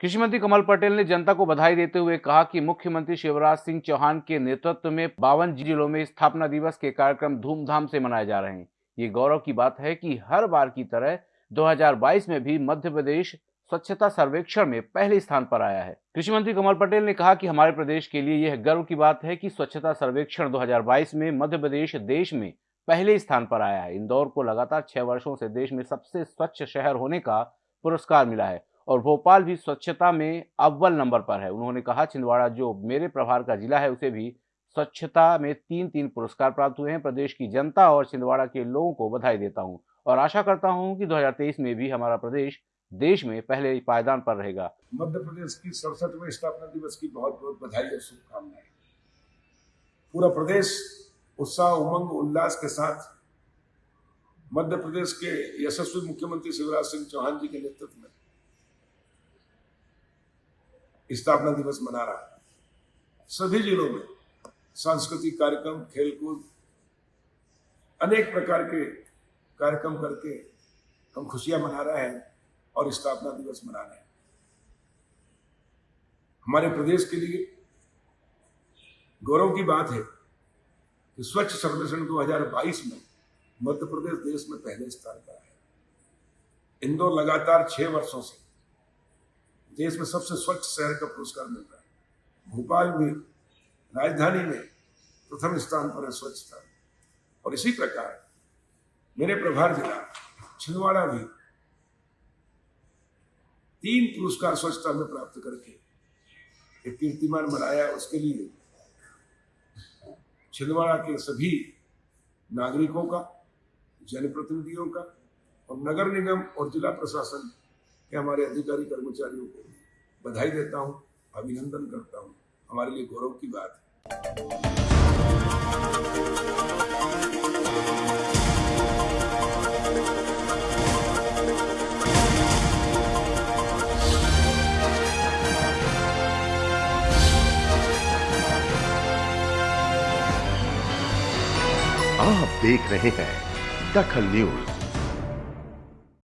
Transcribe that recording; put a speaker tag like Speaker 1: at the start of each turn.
Speaker 1: कृषि मंत्री कमल पटेल ने जनता को बधाई देते हुए कहा कि मुख्यमंत्री शिवराज सिंह चौहान के नेतृत्व में बावन जिलों में स्थापना दिवस के कार्यक्रम धूमधाम से मनाए जा रहे हैं। ये गौरव की बात है कि हर बार की तरह 2022 में भी मध्य प्रदेश स्वच्छता सर्वेक्षण में पहले स्थान पर आया है। कृषि मंत्री कमल पटेल ने कहा कि हमारे प्रदेश के लिए यह गर्व की बात है कि स्वच्छता सर्वेक्षण 2022 में मध्य प्रदेश देश में पहले स्थान पर आया है। इंदौर को लगातार छह वर्षों से देश में सबसे स्वच्छ शहर होने का पुरस्कार मिला है। और भोपाल भी स्वच्छता में अव्वल नंबर पर है। उन्होंने कहा, छिंदवाड़ा जो मेरे प्रभार का जिला है, उसे भी स्वच्छता में तीन तीन पुरस्कार प्राप्त हुए हैं। प्रदेश की जनता और छिंदवाड़ा के लोगों को बधाई देता हूँ और आशा करता हूँ कि 2023 में भी हमारा प्रदेश देश में पहले पायदान पर रहेगा।
Speaker 2: मध्य प्रदेश की सड़सठवें स्थापना दिवस की बहुत बहुत बधाई और शुभकामनाएँ। पूरा प्रदेश उत्साह, उमंग, उल्लास के साथ मध्य प्रदेश के यशस्वी मुख्यमंत्री शिवराज सिंह चौहान जी के नेतृत्व में स्थापना दिवस मना रहा है। सभी जिलों में सांस्कृतिक कार्यक्रम, खेलकूद, अनेक प्रकार के कार्यक्रम करके हम खुशियाँ मना रहे हैं और स्थापना दिवस मना रहे हैं। हमारे प्रदेश के लिए गौरव की बात है कि स्वच्छ सर्वेक्षण 2022 में मध्य प्रदेश देश में पहले स्थान पर है इंदौर लगातार छह वर्षों से देश में सबसे स्वच्छ शहर का पुरस्कार मिल रहा है। भोपाल भी राजधानी में प्रथम स्थान पर है स्वच्छता। और इसी प्रकार मेरे प्रभार जिला, छिंदवाड़ा भी तीन पुरस्कार स्वच्छता में प्राप्त करके एक कीर्तिमान बनाया। उसके लिए छिंदवाड़ा के सभी नागरिकों का, जनप्रतिनिधियों का और नगर निगम और जिला प्रशासन के हमारे अधिकारी कर्मचारियों को बधाई देता हूँ, अभिनंदन करता हूँ। हमारे लिए गौरव की बात है।
Speaker 3: आप देख रहे हैं दखल न्यूज़।